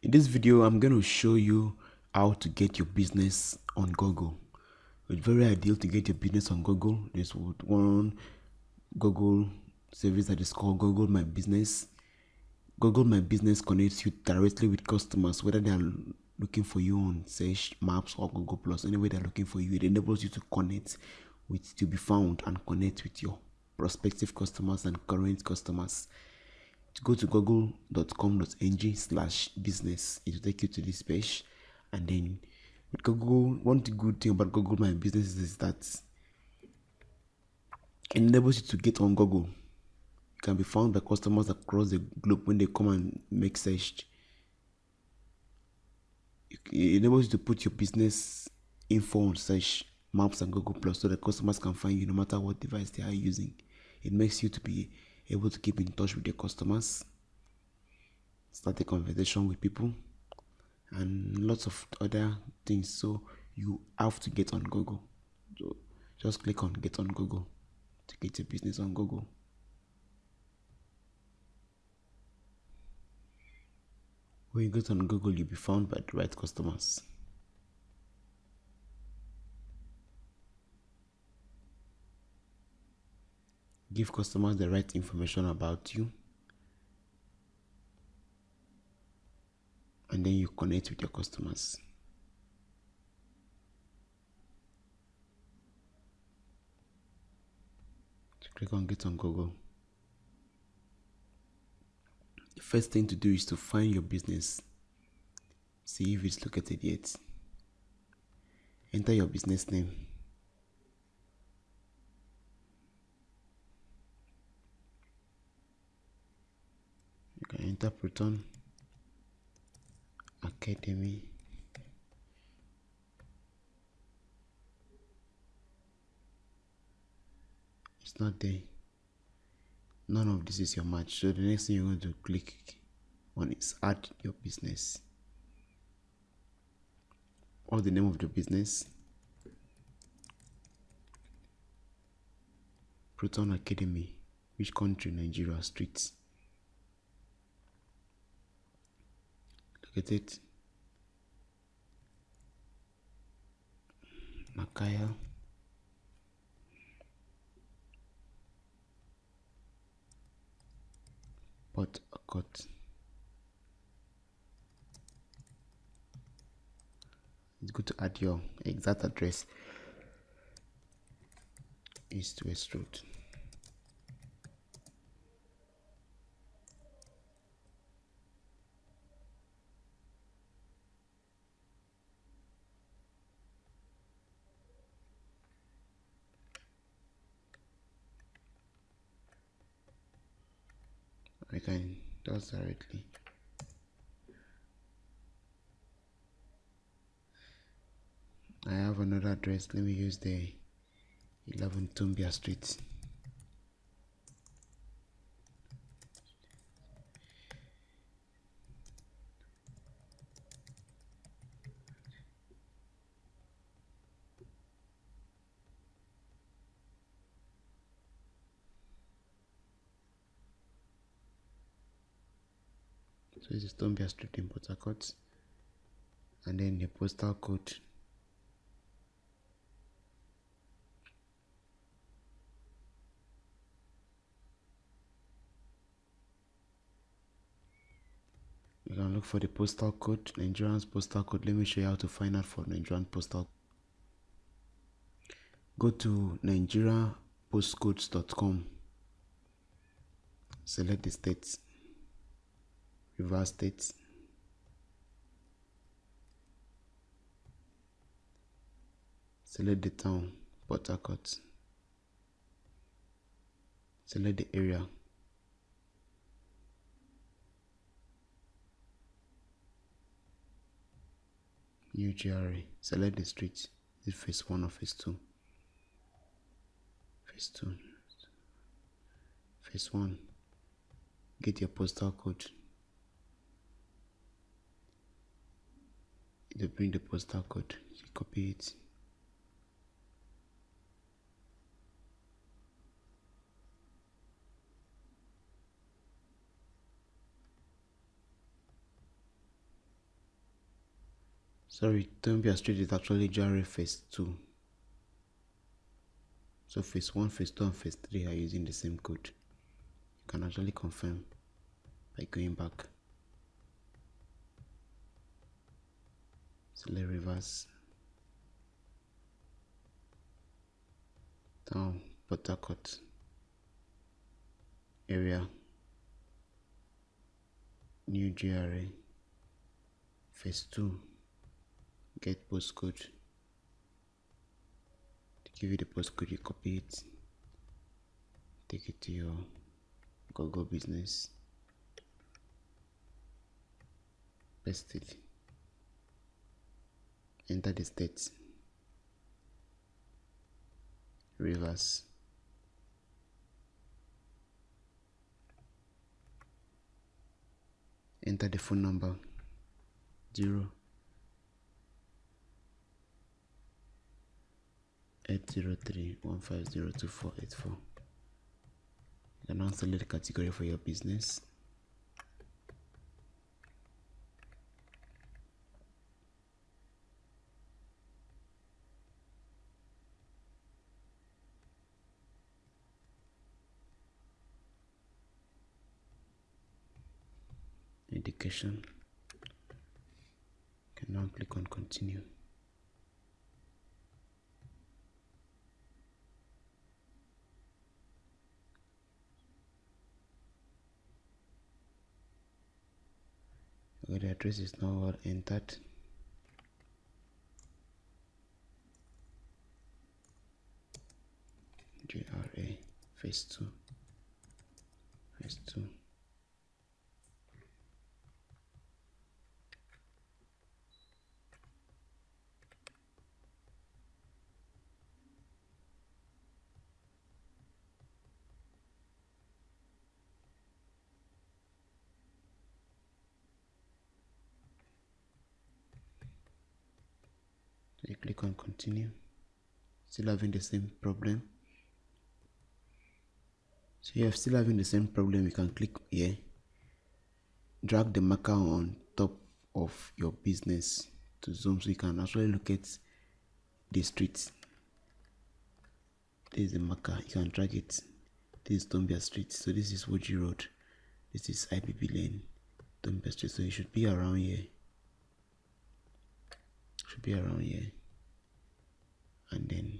In this video, I'm going to show you how to get your business on Google. It's very ideal to get your business on Google. There's one Google service that is called Google My Business. Google My Business connects you directly with customers, whether they are looking for you on Search Maps or Google Plus, Anyway, they're looking for you. It enables you to connect with to be found and connect with your prospective customers and current customers go to google.com.ng slash business. It will take you to this page. And then with google one good thing about google my business is that it enables you to get on google. You can be found by customers across the globe when they come and make search. It enables you to put your business info on search maps and google plus so the customers can find you no matter what device they are using. It makes you to be able to keep in touch with your customers, start a conversation with people, and lots of other things. So you have to get on Google. So just click on get on Google to get your business on Google. When you get on Google, you'll be found by the right customers. Give customers the right information about you. And then you connect with your customers. Click on get on google. The first thing to do is to find your business. See if it's located yet. Enter your business name Interpreton Academy. It's not there. None of this is your match. So the next thing you're going to click on is add your business. Or the name of the business? Proton academy. Which country? Nigeria streets at it Makaya. Port Harcourt it's good to add your exact address. East west road can just directly. I have another address. Let me use the 11 Tombia Street so this is Tombia Street in Port Harcourt. And then the postal code. You can look for the postal code Nigerian's postal code. Let me show you how to find out for Nigerian postal go to nigeriapostcodes.com select the states Rivers it Select the town, Port. Select the area. New GRA. Select the street. Is phase 1 or phase 2? Phase 2. Phase 1. Get your postal code. They bring the postal code you copy it. Sorry Tombia Street is actually GRA phase 2 so phase 1 phase 2 and phase 3 are using the same code. You can actually confirm by going back so let's reverse down Port area new GRA phase 2 get postcode. To give you the postcode you copy it. Take it to your Google business. Paste it enter the state. Rivers enter the phone number. 0 803 1502484 you can now select category for your business education can now click on continue. Okay, the address is now all entered. GRA phase 2 phase 2 click on continue. Still having the same problem. So you're still having the same problem you can click here. Drag the marker on top of your business to zoom so you can actually look at the street this is the marker. You can drag it. This is Tombia Street. So this is Woji Road. This is IBB Lane Tombia Street. So it should be around here. Should be around here and then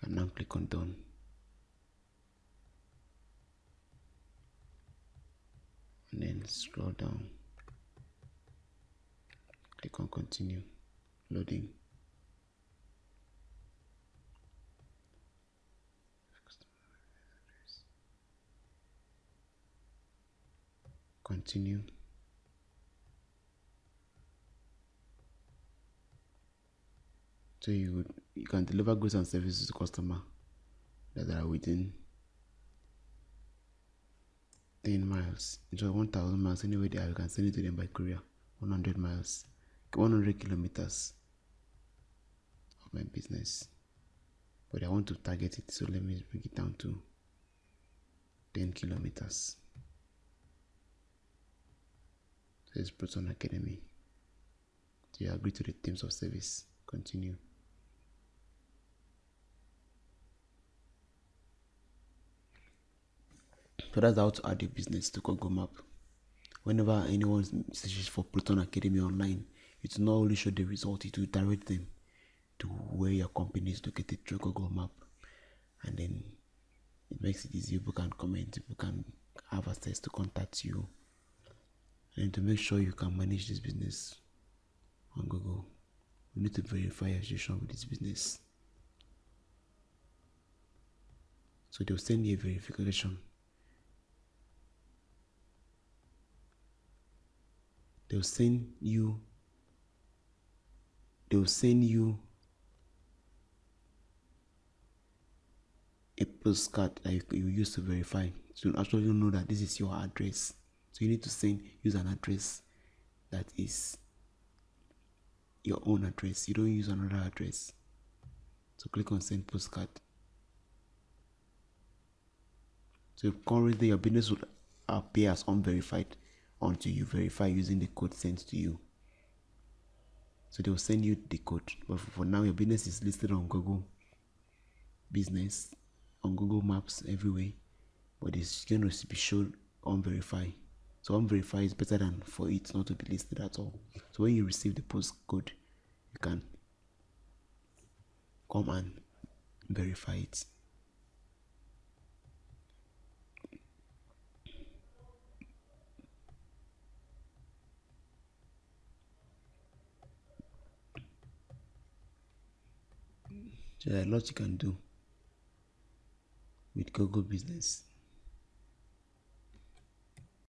can now click on done and then scroll down. Click on continue loading. Continue so you you can deliver goods and services to customer that are within 10 miles. Just 1000 miles anyway there you can send it to them by courier. 100 miles 100 kilometers of my business. But i want to target it so let me bring it down to 10 kilometers. It's proton academy. Do you agree to the terms of service? Continue So that's how to add your business to Google Map. Whenever anyone searches for Proton Academy online, it will not only show the result, it will direct them to where your company is located through Google Map. And then it makes it easy. People can comment, people can have access to contact you. And to make sure you can manage this business on Google, you need to verify your association with this business. So they'll send you a verification they'll send you they'll send you a postcard that you, use to verify. To actually you know that this is your address. So you need to send use an address that is your own address. You don't use another address. So click on send postcard. So currently your business would appear as unverified until you verify using the code sent to you. So they will send you the code. But for now, your business is listed on Google Business, on Google Maps, everywhere. But it's going to be shown unverified. So unverified is better than for it not to be listed at all. So when you receive the postcode, you can come and verify it. There are lots you can do with Google Business.